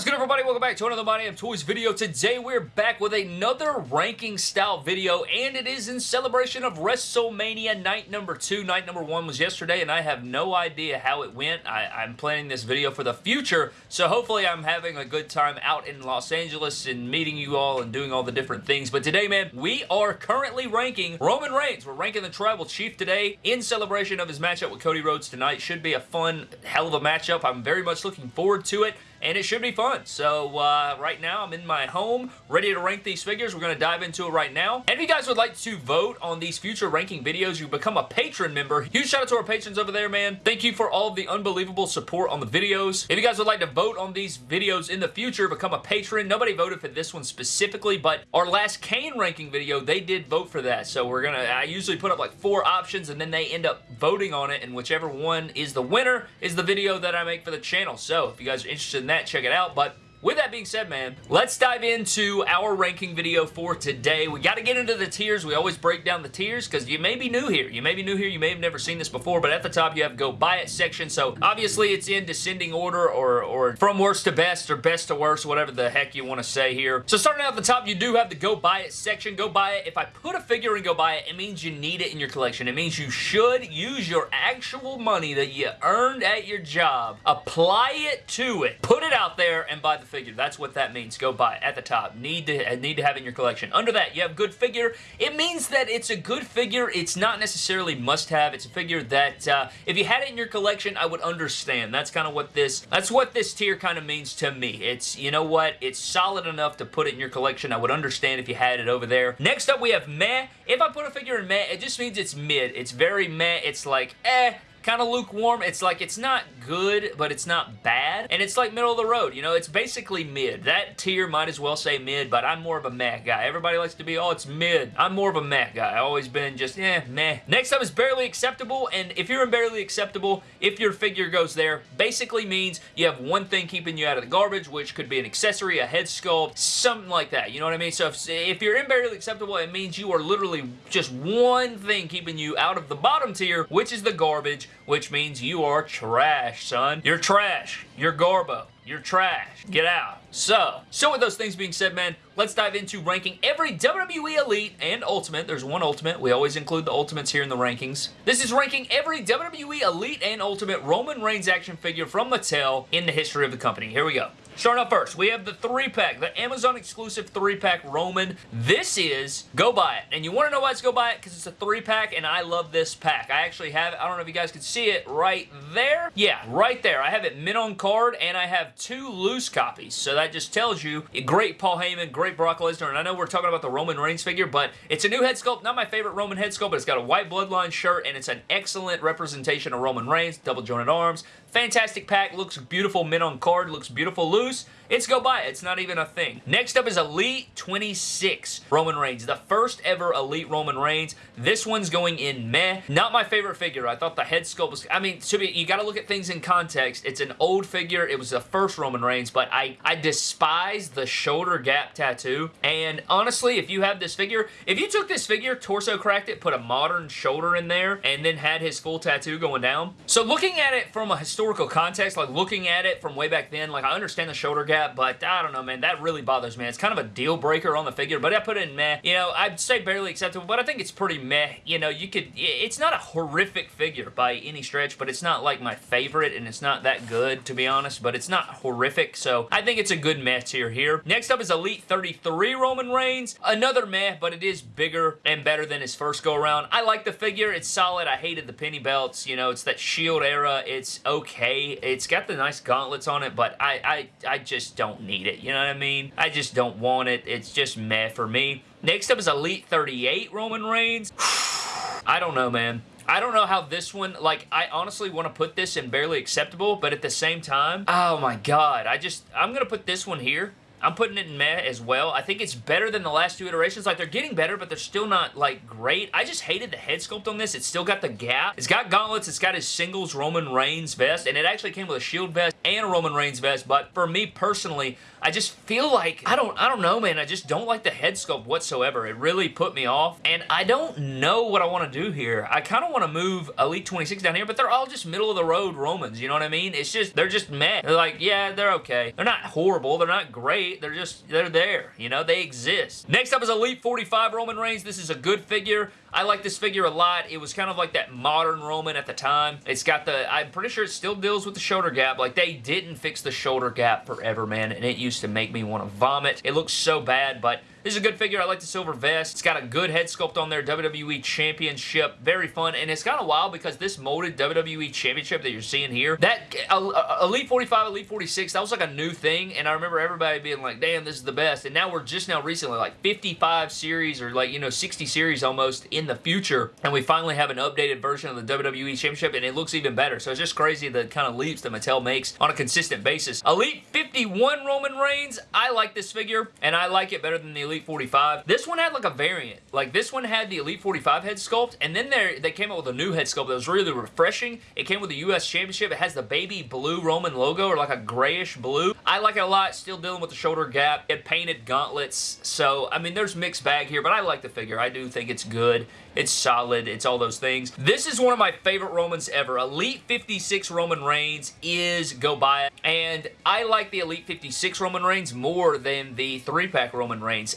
What is good everybody? Welcome back to another My Damn Toys video. Today we're back with another ranking style video and it is in celebration of WrestleMania night number 2. Night number 1 was yesterday and I have no idea how it went. I, am planning this video for the future so hopefully I'm having a good time out in Los Angeles and meeting you all and doing all the different things. But today man, we are currently ranking Roman Reigns. We're ranking the Tribal Chief today in celebration of his matchup with Cody Rhodes tonight. Should be a fun, hell of a matchup. I'm very much looking forward to it and it should be fun. So uh, right now I'm in my home ready to rank these figures. We're going to dive into it right now. And if you guys would like to vote on these future ranking videos, you become a patron member. Huge shout out to our patrons over there, man. Thank you for all of the unbelievable support on the videos. If you guys would like to vote on these videos in the future, become a patron. Nobody voted for this one specifically, but our last Kane ranking video, they did vote for that. So we're going to, I usually put up like four options and then they end up voting on it and whichever one is the winner is the video that I make for the channel. So if you guys are interested in that, check it out. But with that being said, man, let's dive into our ranking video for today. We got to get into the tiers. We always break down the tiers because you may be new here. You may be new here. You may have never seen this before, but at the top you have go buy it section. So obviously it's in descending order or, or from worst to best or best to worst, whatever the heck you want to say here. So starting out at the top, you do have the go buy it section. Go buy it. If I put a figure in go buy it, it means you need it in your collection. It means you should use your actual money that you earned at your job, apply it to it, put it out there, and buy the figure. That's what that means. Go buy it at the top. Need to need to have in your collection. Under that, you have good figure. It means that it's a good figure. It's not necessarily must-have. It's a figure that uh, if you had it in your collection, I would understand. That's kind of what this that's what this tier kind of means to me. It's, you know what? It's solid enough to put it in your collection. I would understand if you had it over there. Next up, we have meh. If I put a figure in meh, it just means it's mid. It's very meh. It's like, eh, kind of lukewarm. It's like, it's not good, but it's not bad. And it's like middle of the road, you know? It's basically mid. That tier might as well say mid, but I'm more of a meh guy. Everybody likes to be, oh, it's mid. I'm more of a meh guy. I've always been just, eh, meh. Next up is barely acceptable, and if you're in barely acceptable, if your figure goes there, basically means you have one thing keeping you out of the garbage, which could be an accessory, a head sculpt, something like that. You know what I mean? So if, if you're in barely acceptable, it means you are literally just one thing keeping you out of the bottom tier, which is the garbage, which means you are trash, son. You're trash. You're Garbo. You're trash. Get out. So, so with those things being said, man, let's dive into ranking every WWE Elite and Ultimate. There's one Ultimate. We always include the Ultimates here in the rankings. This is ranking every WWE Elite and Ultimate Roman Reigns action figure from Mattel in the history of the company. Here we go. Starting off first, we have the 3-pack, the Amazon exclusive 3-pack Roman. This is Go Buy It. And you want to know why it's Go Buy It? Because it's a 3-pack and I love this pack. I actually have it. I don't know if you guys can see it right there. Yeah, right there. I have it mint on card and I have two loose copies. So that just tells you, great Paul Heyman, great Brock Lesnar. And I know we're talking about the Roman Reigns figure, but it's a new head sculpt. Not my favorite Roman head sculpt, but it's got a white bloodline shirt and it's an excellent representation of Roman Reigns. Double jointed arms. Fantastic pack. Looks beautiful mint on card. Looks beautiful loose. It's go buy it. It's not even a thing. Next up is Elite 26 Roman Reigns. The first ever Elite Roman Reigns. This one's going in meh. Not my favorite figure. I thought the head sculpt was... I mean, to be, you got to look at things in context. It's an old figure. It was the first Roman Reigns, but I, I despise the shoulder gap tattoo. And honestly, if you have this figure, if you took this figure, torso cracked it, put a modern shoulder in there, and then had his full tattoo going down. So looking at it from a historical context, like looking at it from way back then, like I understand the shoulder gap that, but I don't know, man. That really bothers me. It's kind of a deal breaker on the figure, but I put it in meh. You know, I'd say barely acceptable, but I think it's pretty meh. You know, you could, it's not a horrific figure by any stretch, but it's not like my favorite, and it's not that good, to be honest, but it's not horrific, so I think it's a good meh tier here. Next up is Elite 33 Roman Reigns. Another meh, but it is bigger and better than his first go-around. I like the figure. It's solid. I hated the penny belts. You know, it's that Shield era. It's okay. It's got the nice gauntlets on it, but I, I, I just just don't need it. You know what I mean? I just don't want it. It's just meh for me. Next up is Elite 38 Roman Reigns. I don't know, man. I don't know how this one, like, I honestly want to put this in barely acceptable, but at the same time, oh my god, I just, I'm going to put this one here I'm putting it in meh as well. I think it's better than the last two iterations. Like, they're getting better, but they're still not, like, great. I just hated the head sculpt on this. It's still got the gap. It's got gauntlets. It's got his singles Roman Reigns vest, and it actually came with a shield vest. and a Roman Reigns vest, but for me personally, I just feel like, I don't, I don't know, man. I just don't like the head sculpt whatsoever. It really put me off, and I don't know what I want to do here. I kind of want to move Elite 26 down here, but they're all just middle of the road Romans, you know what I mean? It's just, they're just meh. They're like, yeah, they're okay. They're not horrible. They're not great. They're just, they're there. You know, they exist. Next up is Elite 45 Roman Reigns. This is a good figure. I like this figure a lot. It was kind of like that modern Roman at the time. It's got the, I'm pretty sure it still deals with the shoulder gap. Like, they didn't fix the shoulder gap forever, man, and it used to make me want to vomit. It looks so bad, but this is a good figure. I like the silver vest. It's got a good head sculpt on there. WWE Championship. Very fun. And it's kind of wild because this molded WWE Championship that you're seeing here, that uh, uh, Elite 45, Elite 46, that was like a new thing. And I remember everybody being like, damn, this is the best. And now we're just now recently like 55 series or like, you know, 60 series almost in the future. And we finally have an updated version of the WWE Championship and it looks even better. So it's just crazy the kind of leaps that Mattel makes on a consistent basis. Elite 51 Roman Reigns. I like this figure and I like it better than the Elite 45. This one had like a variant. Like this one had the Elite 45 head sculpt and then there they came out with a new head sculpt that was really refreshing. It came with the US Championship. It has the baby blue Roman logo or like a grayish blue. I like it a lot. Still dealing with the shoulder gap. It painted gauntlets. So, I mean, there's mixed bag here, but I like the figure. I do think it's good. It's solid. It's all those things. This is one of my favorite Romans ever. Elite 56 Roman Reigns is go buy it. And I like the Elite 56 Roman Reigns more than the 3-pack Roman Reigns.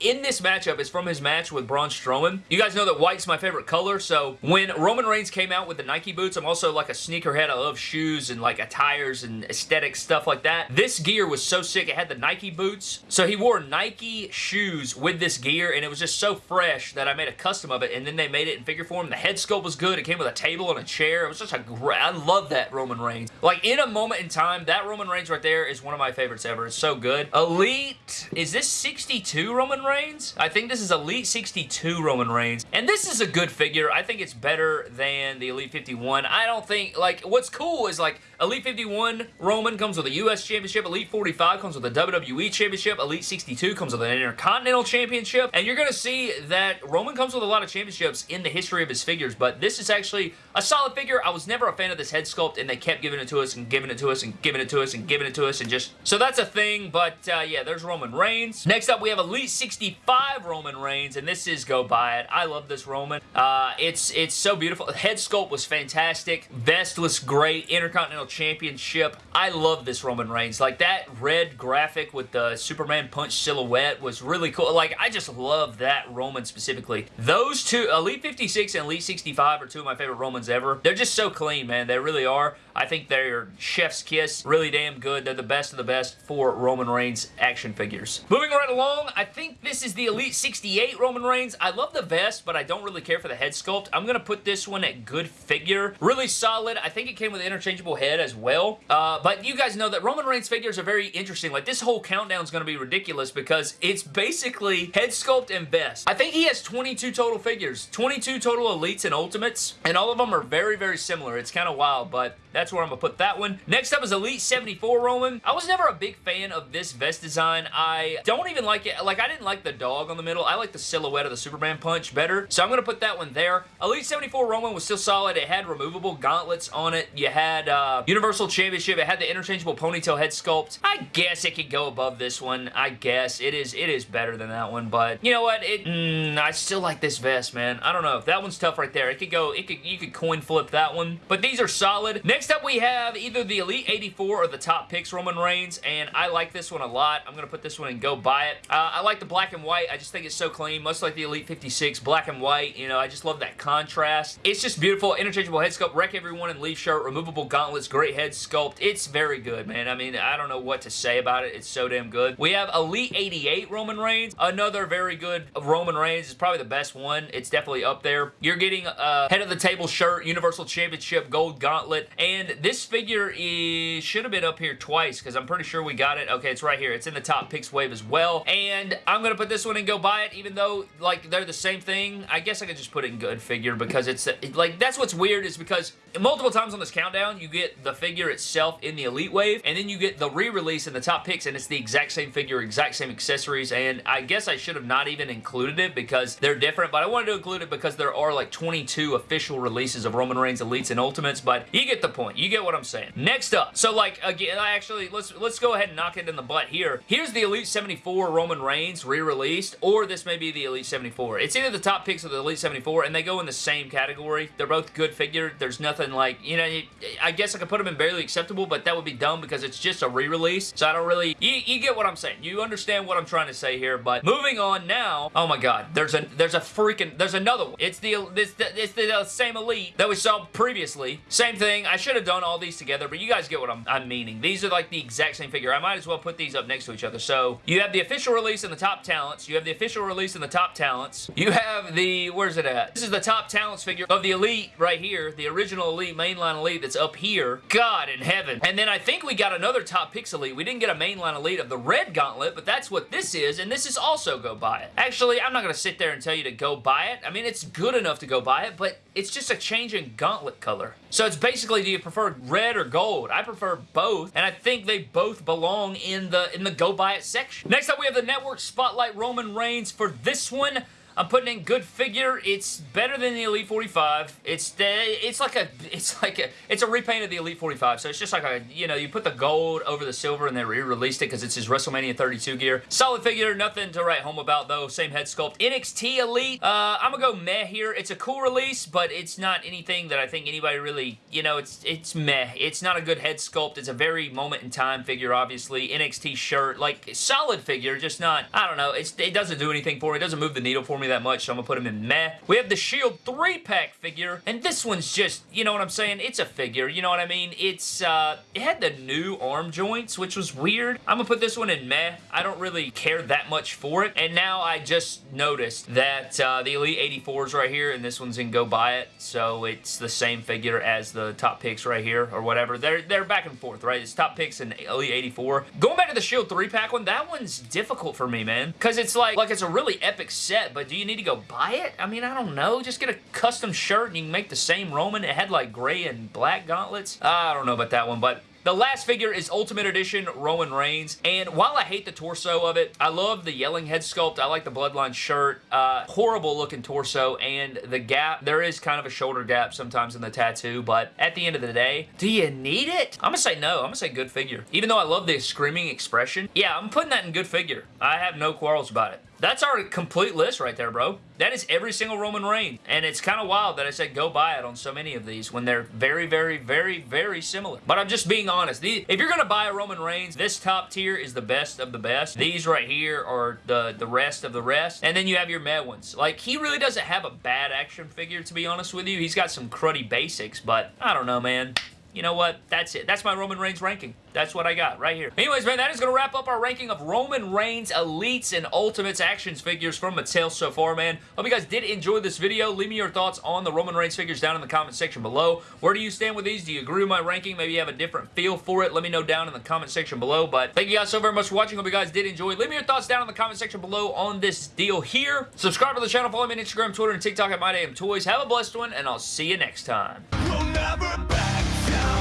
In this matchup, it's from his match with Braun Strowman. You guys know that white's my favorite color, so when Roman Reigns came out with the Nike boots, I'm also like a sneakerhead. I love shoes and like attires and aesthetic stuff like that. This gear was so sick. It had the Nike boots. So he wore Nike shoes with this gear, and it was just so fresh that I made a custom custom of it, and then they made it in figure form. The head sculpt was good. It came with a table and a chair. It was just a great... I love that Roman Reigns. Like, in a moment in time, that Roman Reigns right there is one of my favorites ever. It's so good. Elite... Is this 62 Roman Reigns? I think this is Elite 62 Roman Reigns. And this is a good figure. I think it's better than the Elite 51. I don't think... Like, what's cool is, like, Elite 51 Roman comes with a U.S. Championship. Elite 45 comes with a WWE Championship. Elite 62 comes with an Intercontinental Championship. And you're going to see that Roman comes with a lot of championships in the history of his figures, but this is actually a solid figure. I was never a fan of this head sculpt, and they kept giving it to us and giving it to us and giving it to us and giving it to us and just... So that's a thing, but uh, yeah, there's Roman Reigns. Next up, we have Elite 65 Roman Reigns, and this is go buy it. I love this Roman. Uh, it's, it's so beautiful. Head sculpt was fantastic. Vest was great. Intercontinental Championship. I love this Roman Reigns. Like, that red graphic with the Superman punch silhouette was really cool. Like, I just love that Roman specifically. Those two, Elite 56 and Elite 65 are two of my favorite Romans ever. They're just so clean, man. They really are. I think they're chef's kiss. Really damn good. They're the best of the best for Roman Reigns action figures. Moving right along, I think this is the Elite 68 Roman Reigns. I love the vest, but I don't really care for the head sculpt. I'm going to put this one at good figure. Really solid. I think it came with an interchangeable head as well. Uh, but you guys know that Roman Reigns figures are very interesting. Like, this whole countdown is going to be ridiculous because it's basically head sculpt and vest. I think he has 22 total figures. 22 total Elites and Ultimates, and all of them are very, very similar. It's kind of wild, but that's where I'm going to put that one. Next up is Elite 74 Roman. I was never a big fan of this vest design. I don't even like it. Like, I didn't like the dog on the middle. I like the silhouette of the Superman punch better, so I'm going to put that one there. Elite 74 Roman was still solid. It had removable gauntlets on it. You had uh, Universal Championship. It had the interchangeable ponytail head sculpt. I guess it could go above this one. I guess. It is, it is better than that one, but you know what? It, mm, I still like this vest, man. I don't know. That one's tough right there. It could go, it could, you could coin flip that one, but these are solid. Next Next up, we have either the Elite 84 or the Top Picks Roman Reigns, and I like this one a lot. I'm going to put this one and go buy it. Uh, I like the black and white. I just think it's so clean, much like the Elite 56, black and white. You know, I just love that contrast. It's just beautiful. Interchangeable head sculpt, wreck everyone in leaf shirt, removable gauntlets, great head sculpt. It's very good, man. I mean, I don't know what to say about it. It's so damn good. We have Elite 88 Roman Reigns, another very good Roman Reigns. It's probably the best one. It's definitely up there. You're getting a head of the table shirt, Universal Championship, gold gauntlet, and and this figure is, should have been up here twice because I'm pretty sure we got it. Okay, it's right here. It's in the top picks wave as well. And I'm going to put this one and go buy it even though like they're the same thing. I guess I could just put it in good figure because it's like that's what's weird is because multiple times on this countdown you get the figure itself in the Elite Wave and then you get the re-release in the top picks and it's the exact same figure, exact same accessories and I guess I should have not even included it because they're different but I wanted to include it because there are like 22 official releases of Roman Reigns Elites and Ultimates but you get the point. You get what I'm saying. Next up, so like, again, I actually, let's let's go ahead and knock it in the butt here. Here's the Elite 74 Roman Reigns re-released, or this may be the Elite 74. It's either the top picks of the Elite 74, and they go in the same category. They're both good figure. There's nothing like, you know, I guess I could put them in barely acceptable, but that would be dumb because it's just a re-release, so I don't really, you, you get what I'm saying. You understand what I'm trying to say here, but moving on now, oh my god, there's a there's a freaking, there's another one. It's the, it's the, it's the same Elite that we saw previously. Same thing. I should have done all these together, but you guys get what I'm, I'm meaning. These are like the exact same figure. I might as well put these up next to each other. So you have the official release in the top talents. You have the official release in the top talents. You have the, where's it at? This is the top talents figure of the Elite right here. The original Elite, mainline Elite that's up here. God in heaven. And then I think we got another top picks Elite. We didn't get a mainline Elite of the red gauntlet, but that's what this is, and this is also go buy it. Actually, I'm not going to sit there and tell you to go buy it. I mean, it's good enough to go buy it, but it's just a change in gauntlet color. So it's basically, you prefer red or gold? I prefer both, and I think they both belong in the in the go buy it section. Next up, we have the Network Spotlight Roman Reigns. For this one, I'm putting in good figure. It's better than the Elite 45. It's it's like a it's like a it's a repaint of the Elite 45. So it's just like a you know you put the gold over the silver and they re-released it because it's his WrestleMania 32 gear. Solid figure, nothing to write home about though. Same head sculpt. NXT Elite. Uh, I'm gonna go meh here. It's a cool release, but it's not anything that I think anybody really you know it's it's meh. It's not a good head sculpt. It's a very moment in time figure. Obviously NXT shirt like solid figure, just not I don't know. It's it doesn't do anything for me. It doesn't move the needle for me that much, so I'm to put him in meh. We have the Shield 3-pack figure, and this one's just, you know what I'm saying? It's a figure, you know what I mean? It's, uh, it had the new arm joints, which was weird. I'm to put this one in meh. I don't really care that much for it, and now I just noticed that uh, the Elite 84 is right here, and this one's in Go Buy It, so it's the same figure as the top picks right here, or whatever. They're, they're back and forth, right? It's top picks and Elite 84. Going back to the Shield 3-pack one, that one's difficult for me, man, because it's like, like it's a really epic set, but do you need to go buy it? I mean, I don't know. Just get a custom shirt and you can make the same Roman. It had like gray and black gauntlets. I don't know about that one, but the last figure is Ultimate Edition Roman Reigns, and while I hate the torso of it, I love the yelling head sculpt. I like the Bloodline shirt. Uh, horrible looking torso, and the gap, there is kind of a shoulder gap sometimes in the tattoo, but at the end of the day, do you need it? I'm gonna say no. I'm gonna say good figure. Even though I love the screaming expression, yeah, I'm putting that in good figure. I have no quarrels about it. That's our complete list right there, bro. That is every single Roman Reigns. And it's kind of wild that I said go buy it on so many of these when they're very, very, very, very similar. But I'm just being honest. if you're going to buy a Roman Reigns, this top tier is the best of the best. These right here are the, the rest of the rest. And then you have your ones. Like, he really doesn't have a bad action figure, to be honest with you. He's got some cruddy basics, but I don't know, man you know what? That's it. That's my Roman Reigns ranking. That's what I got right here. Anyways, man, that is going to wrap up our ranking of Roman Reigns Elites and Ultimates actions figures from Mattel so far, man. Hope you guys did enjoy this video. Leave me your thoughts on the Roman Reigns figures down in the comment section below. Where do you stand with these? Do you agree with my ranking? Maybe you have a different feel for it. Let me know down in the comment section below. But thank you guys so very much for watching. Hope you guys did enjoy. Leave me your thoughts down in the comment section below on this deal here. Subscribe to the channel. Follow me on Instagram, Twitter, and TikTok at MyDamnToys. Have a blessed one, and I'll see you next time down